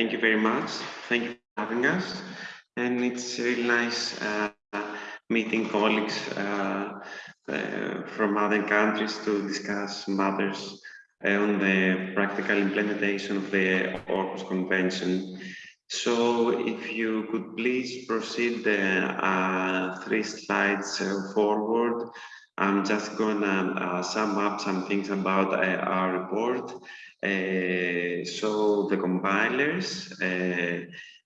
Thank you very much. Thank you for having us. And it's really nice uh, meeting colleagues uh, uh, from other countries to discuss matters uh, on the practical implementation of the Aarhus Convention. So if you could please proceed uh, three slides uh, forward. I'm just gonna uh, sum up some things about uh, our report. Uh, so the compilers, uh,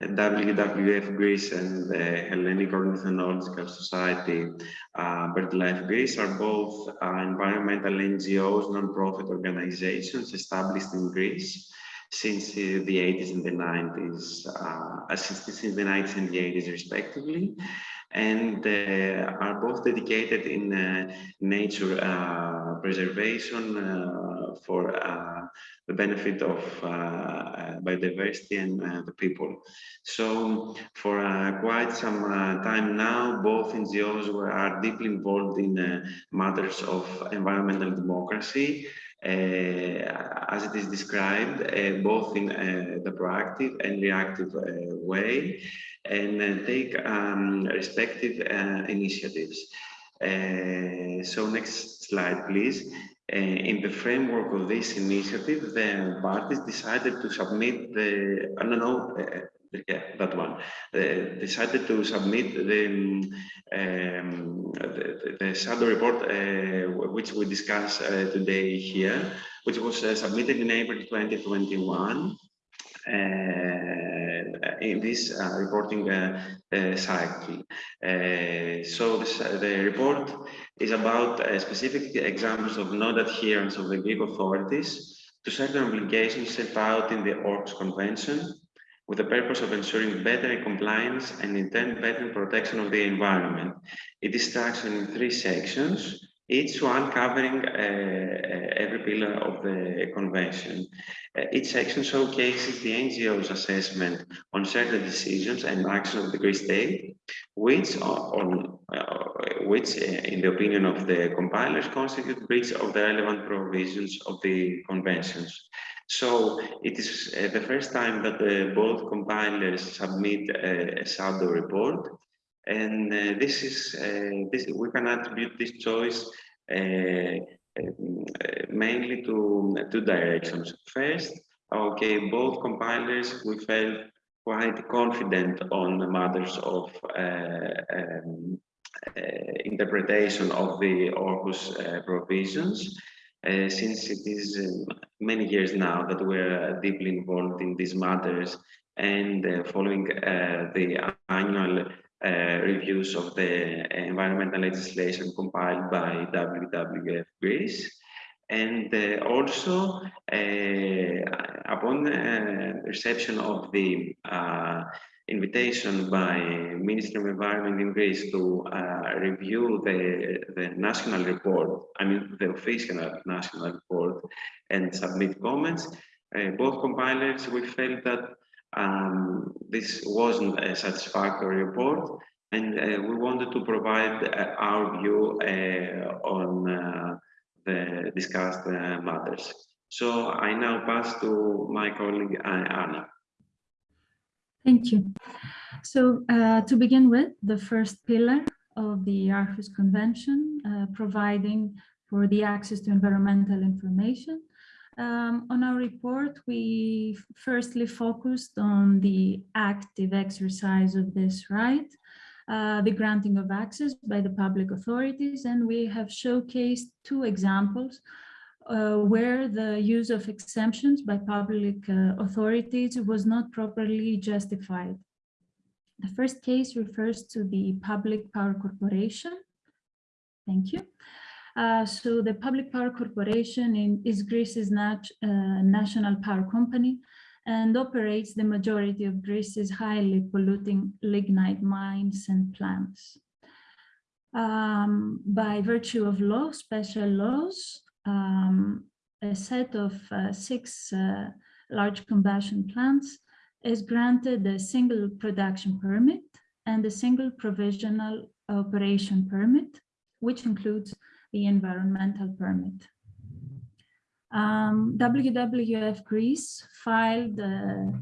WWF Greece and the Hellenic Ornithological Society, uh, BirdLife Greece are both uh, environmental NGOs, non-profit organizations established in Greece since uh, the 80s and the 90s, uh, since the 90s and the 80s respectively. And uh, are both dedicated in uh, nature uh, preservation uh, for uh, the benefit of uh, biodiversity and the people. So for quite some time now, both NGOs were, are deeply involved in matters of environmental democracy uh, as it is described, uh, both in uh, the proactive and reactive way, and take um, respective initiatives. So next slide, please. Uh, in the framework of this initiative, the parties decided to submit the, I don't know, uh, yeah, that one, uh, decided to submit the, um, the, the, shadow report, uh, which we discuss uh, today here, which was uh, submitted in April 2021 uh, Uh, in this uh, reporting uh, uh, cycle. so this, the report is about specific examples of non-adherence of the Greek authorities to certain obligations set out in the Aarhus Convention with the purpose of ensuring better compliance and in turn better protection of the environment. It is structured in three sections, each one covering uh, uh, every pillar of the convention. Uh, each section showcases the NGO's assessment on certain decisions and actions of the Greek state, which, on, which in the opinion of the compilers, constitute breach of the relevant provisions of the conventions. So it is the first time that both compilers submit a, a shadow report. And uh, this is, uh, this, we can attribute this choice uh, um, mainly to two directions. First, okay, both compilers, we felt quite confident on matters of uh, um, interpretation of the Aarhus provisions. Uh, since it is um, many years now that we're uh, deeply involved in these matters and uh, following uh, the annual uh, reviews of the environmental legislation compiled by WWF Greece. And also, upon reception of the invitation by Ministry of Environment in Greece to uh, review the, the national report, I mean the official national report and submit comments. Uh, both compilers, we felt that um, this wasn't a satisfactory report and uh, we wanted to provide uh, our view uh, on uh, the discussed matters. So I now pass to my colleague Anna. Thank you. So uh, to begin with, the first pillar of the Aarhus Convention, uh, providing for the access to environmental information. Um, on our report, we firstly focused on the active exercise of this right, uh, the granting of access by the public authorities, and we have showcased two examples uh, where the use of exemptions by public uh, authorities was not properly justified. The first case refers to the Public Power Corporation. Thank you. Uh, so the Public Power Corporation in, is Greece's nat uh, national power company and operates the majority of Greece's highly polluting lignite mines and plants. Um, by virtue of law, special laws, um, a set of uh, six uh, large combustion plants is granted a single production permit and a single provisional operation permit, which includes the environmental permit. Um, WWF Greece filed uh,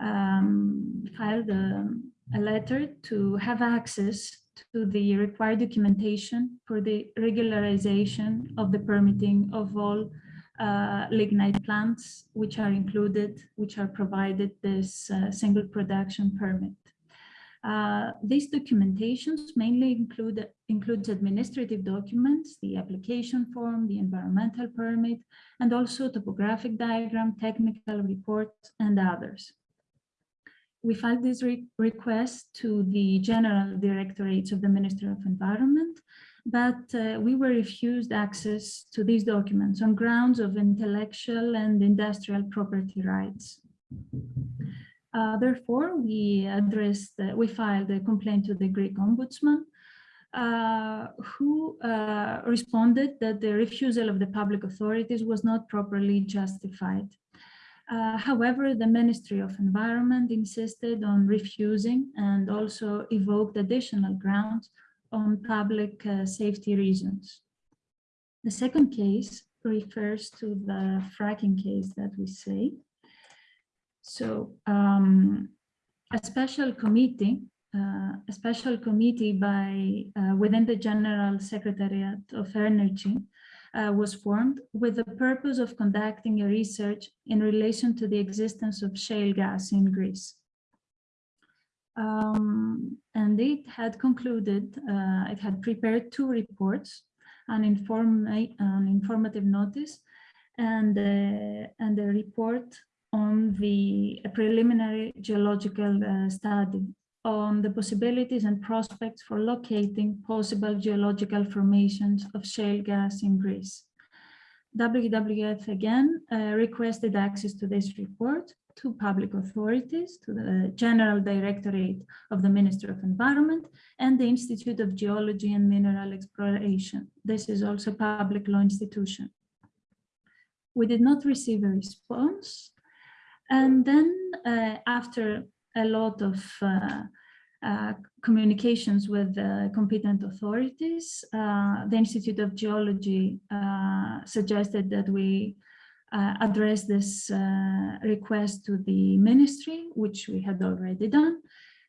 um, filed a, letter to have access to the required documentation for the regularization of the permitting of all uh, lignite plants, which are included, which are provided this uh, single production permit. Uh, these documentations mainly include includes administrative documents, the application form, the environmental permit, and also topographic diagram, technical reports, and others. We filed this re request to the General Directorates of the Ministry of Environment, but uh, we were refused access to these documents on grounds of intellectual and industrial property rights. Uh, therefore, we addressed, uh, we filed a complaint to the Greek ombudsman, uh, who uh, responded that the refusal of the public authorities was not properly justified. Uh, however, the Ministry of Environment insisted on refusing and also evoked additional grounds on public uh, safety reasons. The second case refers to the fracking case that we say. So um, a special committee, uh, a special committee by uh, within the General Secretariat of Energy uh, was formed with the purpose of conducting a research in relation to the existence of shale gas in Greece. Um, and it had concluded, uh, it had prepared two reports, an, inform an informative notice and, uh, and a report on the preliminary geological uh, study on the possibilities and prospects for locating possible geological formations of shale gas in Greece. WWF again uh, requested access to this report to public authorities, to the General Directorate of the Ministry of Environment and the Institute of Geology and Mineral Exploration. This is also a public law institution. We did not receive a response and then uh, after a lot of uh, uh, communications with the competent authorities, the Institute of Geology suggested that we address this request to the ministry, which we had already done.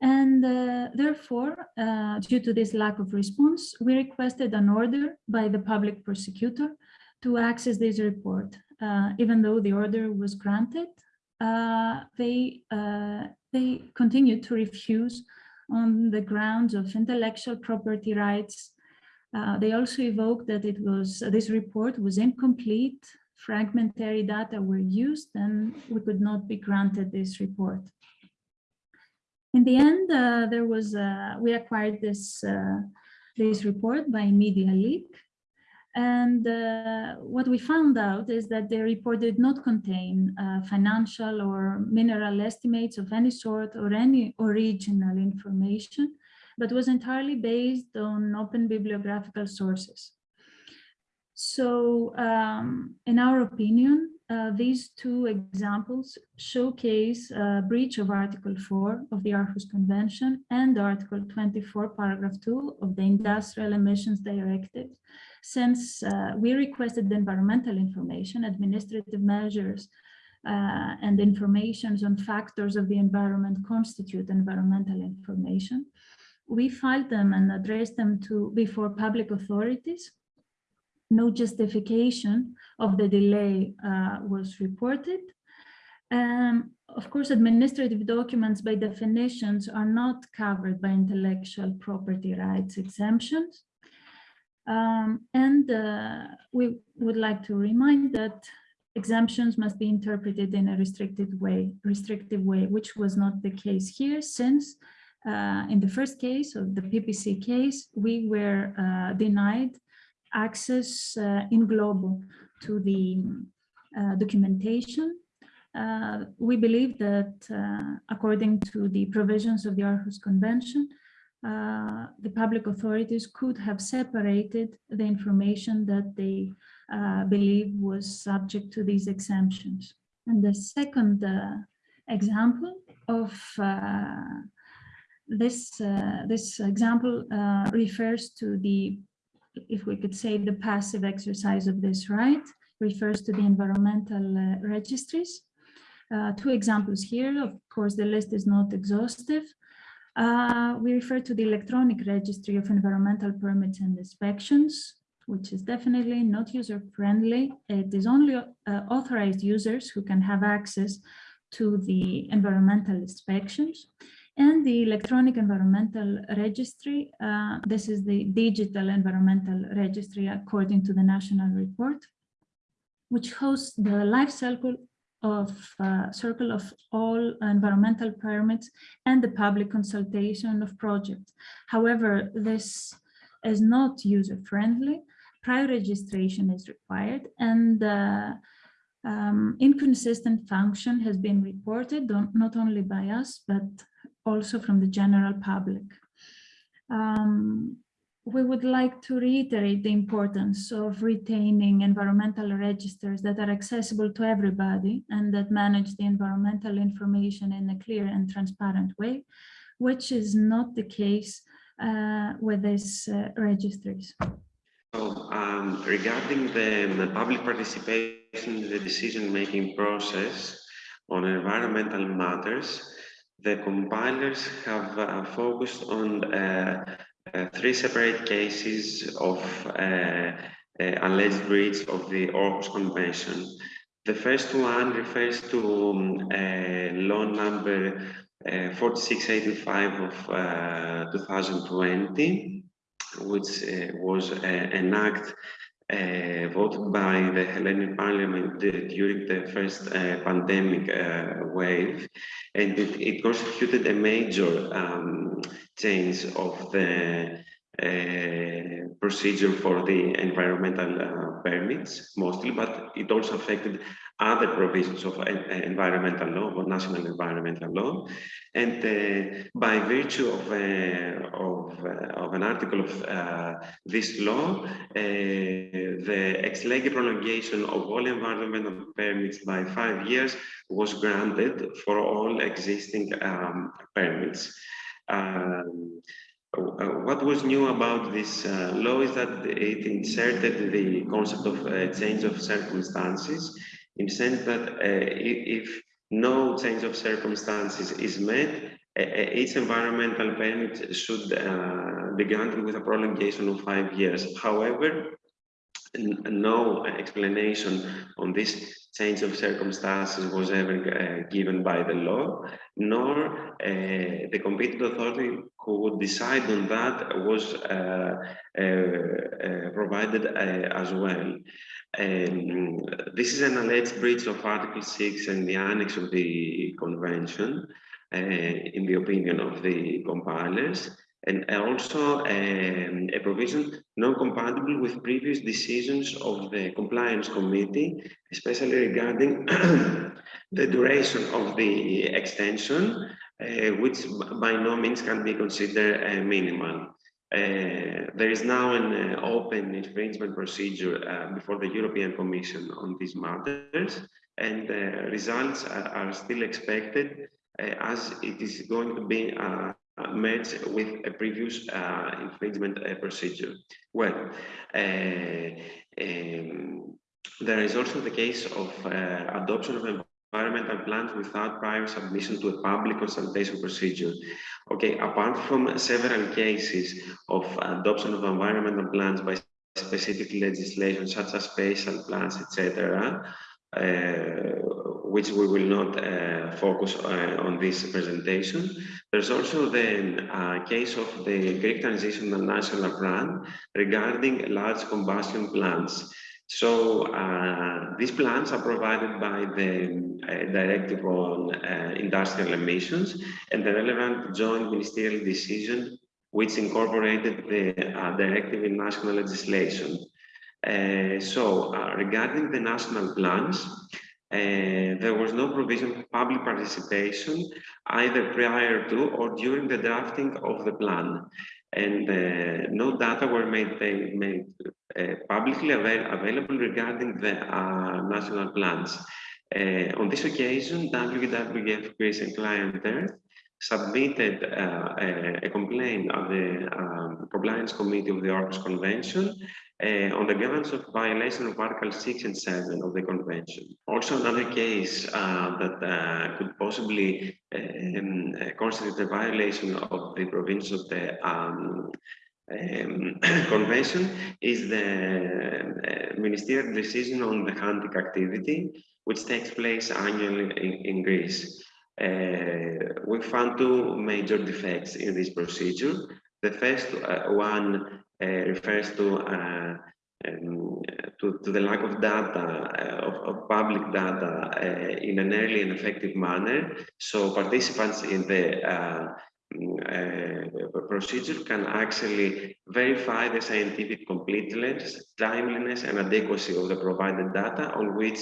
And uh, therefore, uh, due to this lack of response, we requested an order by the public prosecutor to access this report. Uh, even though the order was granted, uh, they uh, they continued to refuse on the grounds of intellectual property rights. Uh, they also evoked that it was this report was incomplete, fragmentary data were used, and we could not be granted this report. In the end, uh, there was uh, we acquired this uh, this report by media leak, and uh, what we found out is that the report did not contain uh, financial or mineral estimates of any sort or any original information, but was entirely based on open bibliographical sources. So um, in our opinion, uh, these two examples showcase a breach of Article 4 of the Aarhus Convention and Article 24, paragraph 2 of the Industrial Emissions Directive, since uh, we requested the environmental information, administrative measures, uh, and informations on factors of the environment constitute environmental information. We filed them and addressed them to before public authorities. No justification of the delay uh, was reported. Um, of course, administrative documents by definitions are not covered by intellectual property rights exemptions. Um, and uh, we would like to remind that exemptions must be interpreted in a restricted way, restrictive way, which was not the case here since uh, in the first case of the PPC case, we were uh, denied access uh, in global to the uh, documentation. Uh, we believe that according to the provisions of the Aarhus Convention, uh, the public authorities could have separated the information that they uh, believe was subject to these exemptions. And the second uh, example of uh, this, uh, this example refers to the, if we could say, the passive exercise of this right, refers to the environmental registries. Uh, two examples here. Of course, the list is not exhaustive. Uh, we refer to the electronic registry of environmental permits and inspections, which is definitely not user-friendly. It is only uh, authorized users who can have access to the environmental inspections. And the electronic environmental registry, uh, this is the digital environmental registry according to the national report, which hosts the life cycle of uh, circle of all environmental permits and the public consultation of projects. However, this is not user-friendly. Prior registration is required and uh, um, inconsistent function has been reported not only by us, but also from the general public. Um, we would like to reiterate the importance of retaining environmental registers that are accessible to everybody and that manage the environmental information in a clear and transparent way, which is not the case uh, with these uh, registries. So, um, regarding the, public participation in the decision-making process on environmental matters, the compilers have uh, focused on uh, three separate cases of uh, uh, alleged breach of the Aarhus Convention. The first one refers to um, law number 4685 of 2020, which was an act uh, voted by the Hellenic Parliament uh, during the first uh, pandemic wave, and it, it, constituted a major um, change of the uh, procedure for the environmental uh, permits mostly, but it also affected other provisions of uh, environmental law, or national environmental law. And uh, by virtue of, uh, of, of, an article of this law, the ex lege prolongation of all environmental permits by five years was granted for all existing um, permits. Um, what was new about this uh, law is that it inserted the concept of uh, change of circumstances in the sense that uh, if no change of circumstances is met, each environmental permit should uh, be granted with a prolongation of five years. However, no explanation on this change of circumstances was ever uh, given by the law, nor uh, the competent authority who would decide on that was uh, uh, uh provided uh, as well. Um, this is an alleged breach of Article 6 and the annex of the convention, in the opinion of the compilers and also um, a provision non-compatible with previous decisions of the compliance committee, especially regarding the duration of the extension, uh, which by no means can be considered uh, minimal. Uh, there is now an uh, open infringement procedure uh, before the European Commission on these matters, and the results are, are, still expected uh, as it is going to be uh, met with a previous uh, infringement uh, procedure. Well, um, there is also the case of adoption of environmental plans without prior submission to a public consultation procedure. Okay, apart from several cases of adoption of environmental plans by specific legislation such as spatial plans, etc., uh, which we will not uh, focus uh, on this presentation. There's also the case of the Greek Transitional National Plan regarding large combustion plants. So uh, these plans are provided by the Directive on uh, Industrial Emissions and the relevant joint ministerial decision which incorporated the directive in national legislation. Uh, so uh, regarding the national plans, uh, there was no provision for public participation either prior to or during the drafting of the plan. And uh, no data were made, made uh, publicly avail available regarding the uh, national plans. On this occasion, WWF Greece and ClientEarth submitted uh, a, a, complaint of the um, Compliance Committee of the Aarhus Convention uh, on the grounds of violation of Article 6 and 7 of the Convention. Also, another case uh, that uh, could possibly um, constitute a violation of the provisions of the um, um, convention is the uh, ministerial decision on the hunting activity, which takes place annually in, in Greece. Uh, we found two major defects in this procedure. The first uh, one uh, refers to, uh, um, to, to, the lack of data, uh, of, of, public data in an early and effective manner. So participants in the uh, procedure can actually verify the scientific completeness, timeliness, and adequacy of the provided data on which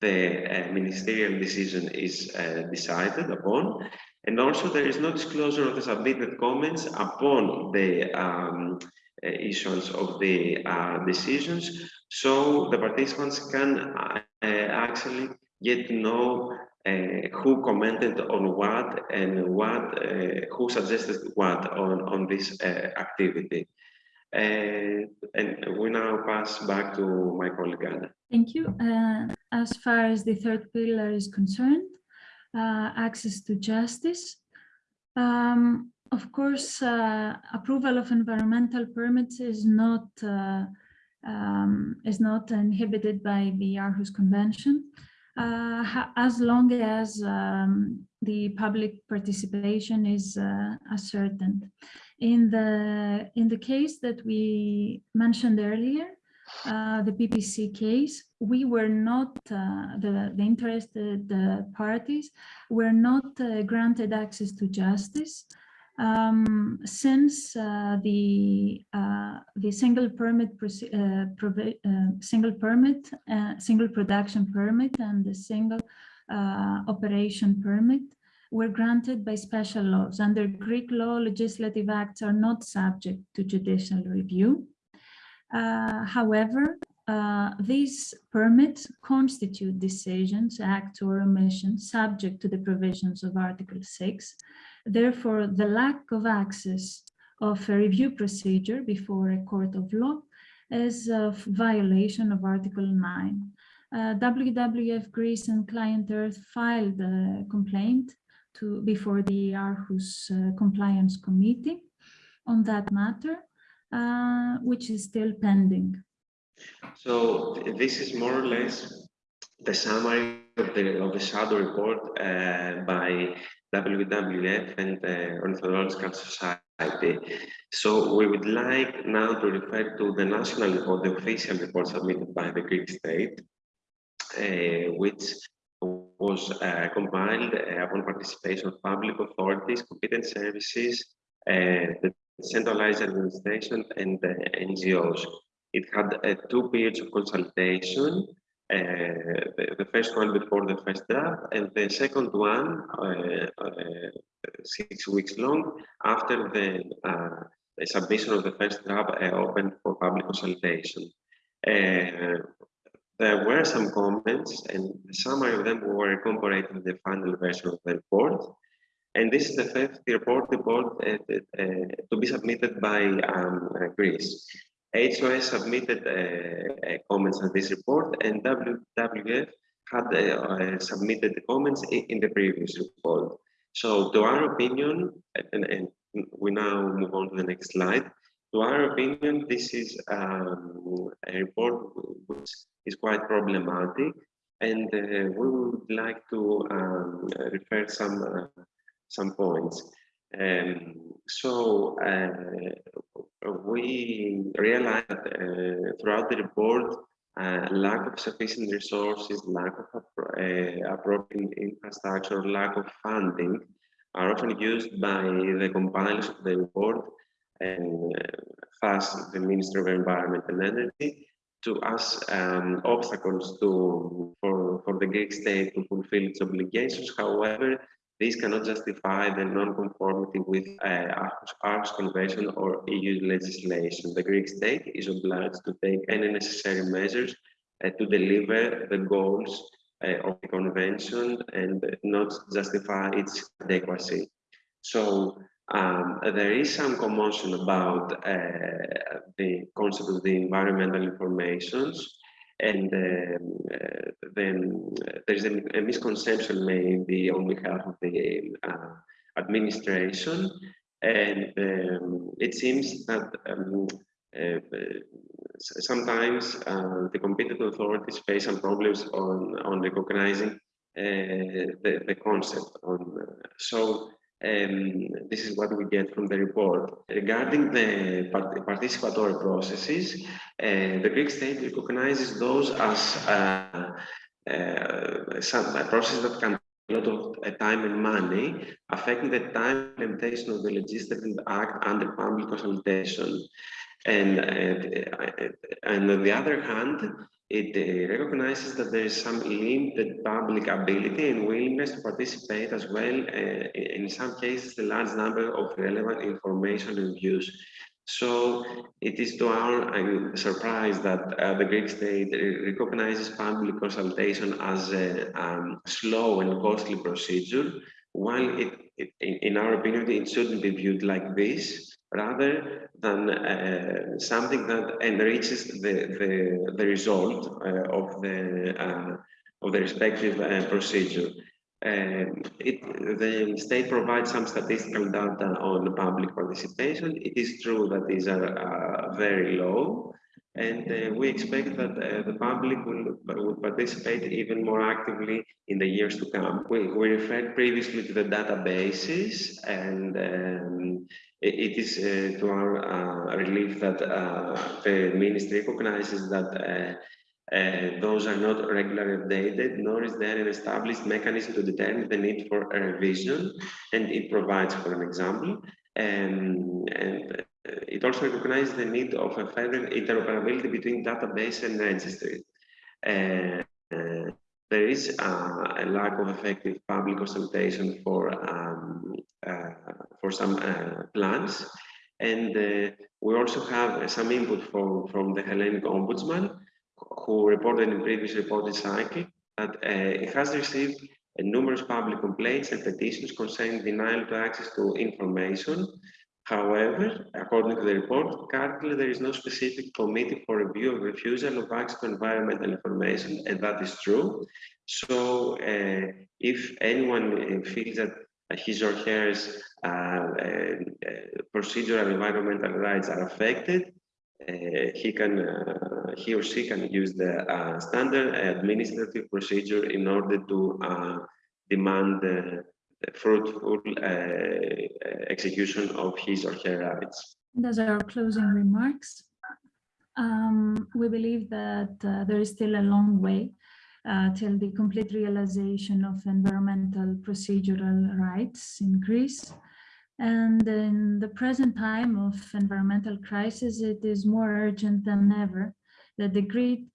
the uh, ministerial decision is uh, decided upon. And also there is no disclosure of the submitted comments upon the um, uh, issuance of the uh, decisions. So the participants can uh, actually get to know uh, who commented on what and what uh, who suggested what on on this uh, activity and we now pass back to my colleague Anna. Thank you. Uh, as far as the third pillar is concerned, uh, access to justice. Um, of course, uh, approval of environmental permits is not um, is not inhibited by the Aarhus Convention uh, as long as um, the public participation is uh, ascertained. In the in the case that we mentioned earlier, uh, the PPC case, we were not uh, the the interested uh, parties were not uh, granted access to justice um, since uh, the uh, the single permit uh, uh, single permit uh, single production permit and the single uh, operation permit were granted by special laws. Under Greek law legislative acts are not subject to judicial review. However these permits constitute decisions acts or omissions subject to the provisions of article 6 Therefore, the lack of access of a review procedure before a court of law is a violation of Article 9. Uh, WWF Greece and ClientEarth filed a complaint to before the Aarhus uh, Compliance Committee on that matter, uh, which is still pending. So this is more or less the summary of the of the shadow report uh, by WWF and the Ornithological Society. So we would like now to refer to the national report, the official report submitted by the Greek state, uh, which was uh, compiled upon participation of public authorities, competent services, the centralized administration and the NGOs. It had two periods of consultation the, the, first one before the first draft, and the second one uh, uh, six weeks long after the, the, submission of the first draft opened for public consultation. there were some comments, and some of them were incorporated in the final version of the report. And this is the fifth report, report uh, uh, to be submitted by um, Greece. HOS submitted uh, uh, comments on this report and WWF had uh, submitted the comments in, in, the previous report. So to our opinion, and, and, we now move on to the next slide, to our opinion, this is um, a report which is quite problematic and uh, we would like to um, refer some uh, some points. Um, so uh, we realized uh, throughout the report uh, lack of sufficient resources, lack of uh, appropriate infrastructure, lack of funding are often used by the compilers of the report and thus the Ministry of Environment and Energy to us um, obstacles to for, for the Greek state to fulfill its obligations. However, this cannot justify the non-conformity with uh, Aarhus Convention or EU legislation. The Greek state is obliged to take any necessary measures uh, to deliver the goals uh, of the convention and not justify its adequacy. So um, there is some commotion about uh, the concept of the environmental informations and um, uh, then there's a, a, misconception maybe on behalf of the uh, administration. And um, it seems that um, uh, sometimes uh, the competent authorities face some problems on on recognizing uh, the, the concept on so um, this is what we get from the report. Regarding the part participatory processes, uh, the Greek state recognizes those as uh, uh, some a process that can a lot of uh, time and money, affecting the time implementation of the legislative act under public consultation. And, uh, and on the other hand, it uh, recognizes that there is some limited public ability and willingness to participate as well, uh, in some cases, the large number of relevant information and views. So it is to our surprise that uh, the Greek state recognizes public consultation as a um, slow and costly procedure, while it, it, in our opinion, it shouldn't be viewed like this rather than uh, something that enriches the the, the result uh, of the uh, of the respective uh, procedure. Um, it, the state provides some statistical data on public participation. It is true that these are uh, very low, and uh, we expect that uh, the public will, will participate even more actively in the years to come. We, we referred previously to the databases, and um, it is uh, to our uh, relief that uh, the ministry recognizes that uh, those are not regularly updated, nor is there an established mechanism to determine the need for a revision, and it provides for an example. Um, and it also recognizes the need of a further interoperability between database and registry. Uh, there is uh, a lack of effective public consultation for um, uh, for some uh, plans, and uh, we also have some input from from the Hellenic Ombudsman, who reported in previous reporting cycle that it has received numerous public complaints and petitions concerning denial to access to information However, according to the report, currently there is no specific committee for review of refusal of access to environmental information, and that is true. So uh, if anyone uh, feels that his or her uh, uh, procedural environmental rights are affected, uh, he can uh, he or she can use the standard administrative procedure in order to demand fruitful uh, execution of his or her rights. Those are our closing remarks. Um, we believe that uh, there is still a long way uh, till the complete realization of environmental procedural rights in Greece. And in the present time of environmental crisis, it is more urgent than ever that the Greek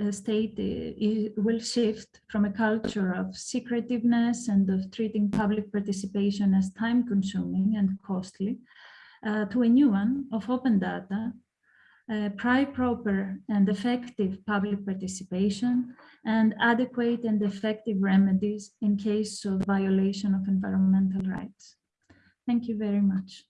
uh, state uh, will shift from a culture of secretiveness and of treating public participation as time consuming and costly uh, to a new one of open data, uh, proper and effective public participation and adequate and effective remedies in case of violation of environmental rights. Thank you very much.